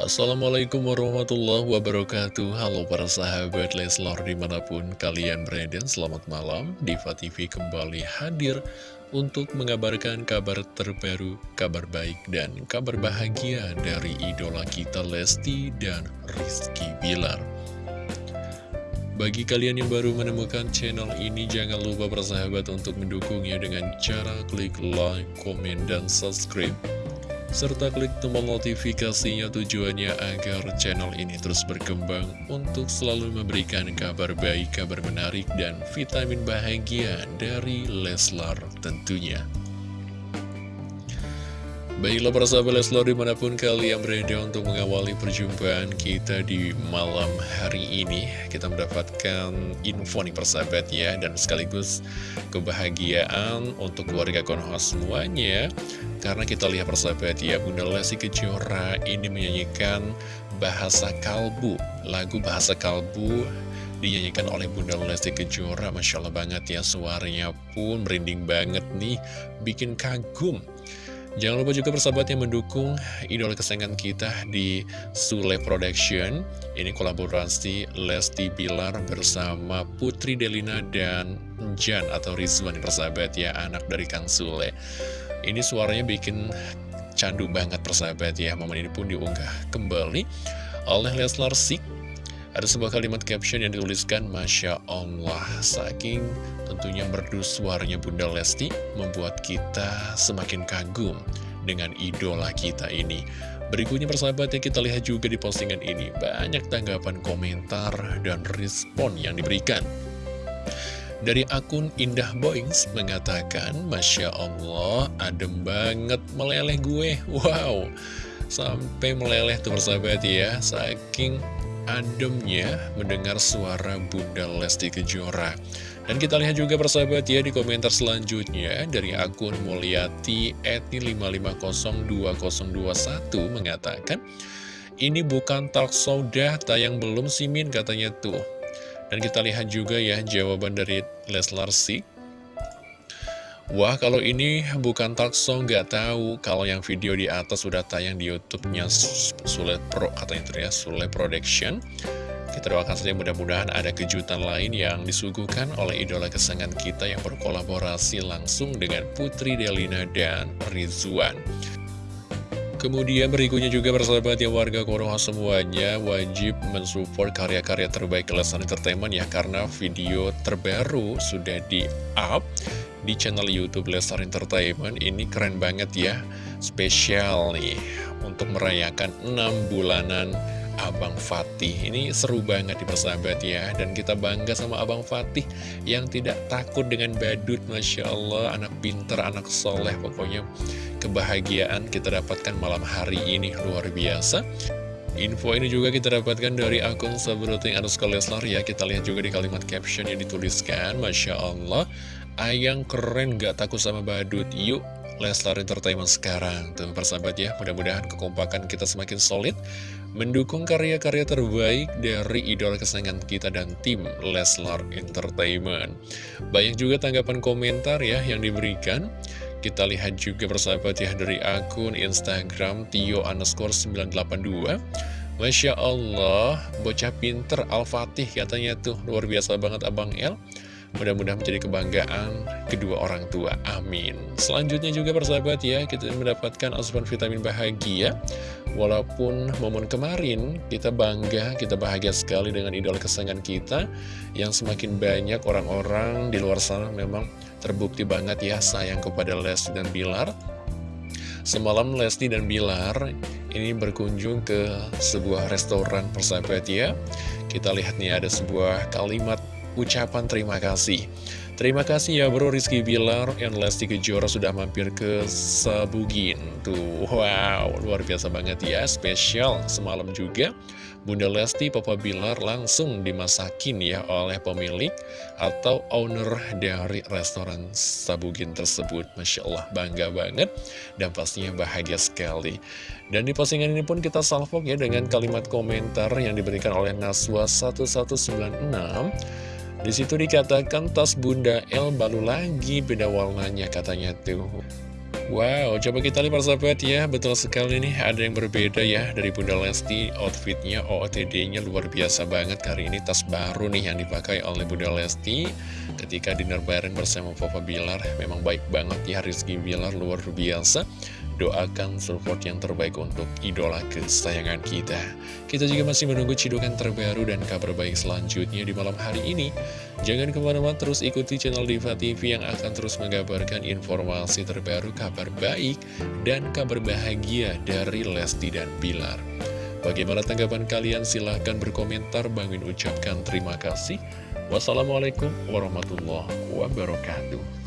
Assalamualaikum warahmatullahi wabarakatuh. Halo para sahabat Leslor di mana pun kalian berada Selamat malam. Diva TV kembali hadir Untuk mengabarkan kabar terbaru Kabar baik dan kabar bahagia Dari idola kita Lesti dan Rizky Bilar. Bagi kalian yang baru menemukan channel ini, jangan lupa bersahabat untuk mendukungnya dengan cara klik like, komen, dan subscribe serta klik tombol notifikasinya tujuannya agar channel ini terus berkembang untuk selalu memberikan kabar baik, kabar menarik, dan vitamin bahagia dari Leslar tentunya. Baiklah para sahabat Leslar di mana pun kalian berada untuk mengawali perjumpaan kita di malam hari ini Kita mendapatkan info nih persahabat ya Dan sekaligus kebahagiaan untuk keluarga Konoha semuanya. Karena kita lihat persahabat ya Bunda Lesti Kejora ini menyanyikan Bahasa Kalbu. Lagu Bahasa Kalbu dinyanyikan oleh Bunda Lesti Kejora Masya Allah banget ya suaranya pun merinding banget nih Bikin kagum Jangan lupa juga persahabat yang mendukung idola kesayangan kita di Sule Production. Ini kolaborasi Lesti Bilar bersama Putri Delina dan Jan atau Rizwan persahabat ya, anak dari Kang Sule. Ini suaranya bikin candu banget persahabat ya. Momen ini pun diunggah kembali oleh Leslar Sik ada sebuah kalimat caption yang dituliskan Masya Allah. Saking tentunya merdu suaranya Bunda Lesti Membuat kita semakin kagum dengan idola kita ini. Berikutnya persahabat yang kita lihat juga di postingan ini Banyak tanggapan komentar dan respon yang diberikan. Dari akun Indah Boings mengatakan, Masya Allah, adem banget meleleh gue. Wow, sampai meleleh tuh persahabat ya, saking ademnya mendengar suara Bunda Lesti Kejora. Dan kita lihat juga persahabat ya di komentar selanjutnya dari akun Mulyati Eti 5502021 mengatakan ini bukan talk show dah tayang belum simin katanya tuh. Dan kita lihat juga ya jawaban dari Leslar Sik Wah, kalau ini bukan talkshow, nggak tahu. Kalau yang video di atas sudah tayang di YouTube-nya Sule Pro, katanya itu Sule Production. Kita doakan saja mudah-mudahan ada kejutan lain yang disuguhkan oleh idola kesenangan kita yang berkolaborasi langsung dengan Putri Delina dan Rizwan. Kemudian berikutnya juga persahabat yang warga Konoha semuanya wajib mensupport karya-karya terbaik Lesnar Entertainment ya karena video terbaru sudah di-up di channel Youtube Lestar Entertainment. Ini keren banget ya spesial nih untuk merayakan 6 bulanan Abang Fatih. Ini seru banget di persahabat ya. Dan kita bangga sama Abang Fatih yang tidak takut dengan badut Masya Allah. Anak pinter anak soleh. Pokoknya kebahagiaan kita dapatkan malam hari ini. Luar biasa. Info ini juga kita dapatkan dari akun Sabruting Anuska Leslar ya. Kita lihat juga di kalimat caption yang dituliskan. Masya Allah Ayang keren gak takut sama badut? Yuk Leslar Entertainment sekarang. Tuh persahabat ya Mudah-mudahan kekompakan kita semakin solid Mendukung karya-karya terbaik dari idola kesayangan kita dan tim Leslar Entertainment. Banyak juga tanggapan komentar ya yang diberikan. Kita lihat juga persahabat ya dari akun Instagram Tio underscore 982 Masya Allah, bocah pinter Al-Fatih katanya tuh. Luar biasa banget Abang El Mudah-mudahan menjadi kebanggaan kedua orang tua. Amin. Selanjutnya juga persahabat ya, kita mendapatkan asupan vitamin bahagia. Walaupun momen kemarin kita bangga, kita bahagia sekali dengan idola kesayangan kita. Yang semakin banyak orang-orang di luar sana memang terbukti banget ya sayang kepada Lesti dan Bilar. Semalam Lesti dan Bilar ini berkunjung ke sebuah restoran persahabat ya. Kita lihat nih ada sebuah kalimat ucapan terima kasih. Terima kasih ya bro Rizky Bilar. Yang Lesti Kejora sudah mampir ke Sabugin. Tuh wow. Luar biasa banget ya. Spesial semalam juga. Bunda Lesti Papa Bilar langsung dimasakin ya oleh pemilik Atau owner dari restoran Sabugin tersebut. Masya Allah bangga banget. Dan pastinya bahagia sekali. Dan di postingan ini pun kita salvok ya dengan kalimat komentar yang diberikan oleh Naswa 1196 di situ dikatakan tas Bunda El baru lagi beda warnanya katanya tuh. Wow, coba kita lihat persahabat ya, betul sekali nih ada yang berbeda ya dari Bunda Lesti, outfitnya OOTD-nya luar biasa banget. Kali ini tas baru nih yang dipakai oleh Bunda Lesti. Ketika dinner bareng bersama Papa Bilar Memang baik banget ya Rizky Bilar luar biasa doakan support yang terbaik untuk idola kesayangan kita. Kita juga masih menunggu cidukan terbaru dan kabar baik selanjutnya di malam hari ini. Jangan ke mana-mana terus ikuti channel Diva TV yang akan terus mengabarkan informasi terbaru, kabar baik, dan kabar bahagia dari Lesti dan Bilar. Bagaimana tanggapan kalian? Silahkan berkomentar. Bangin ucapkan terima kasih. Wassalamualaikum warahmatullahi wabarakatuh.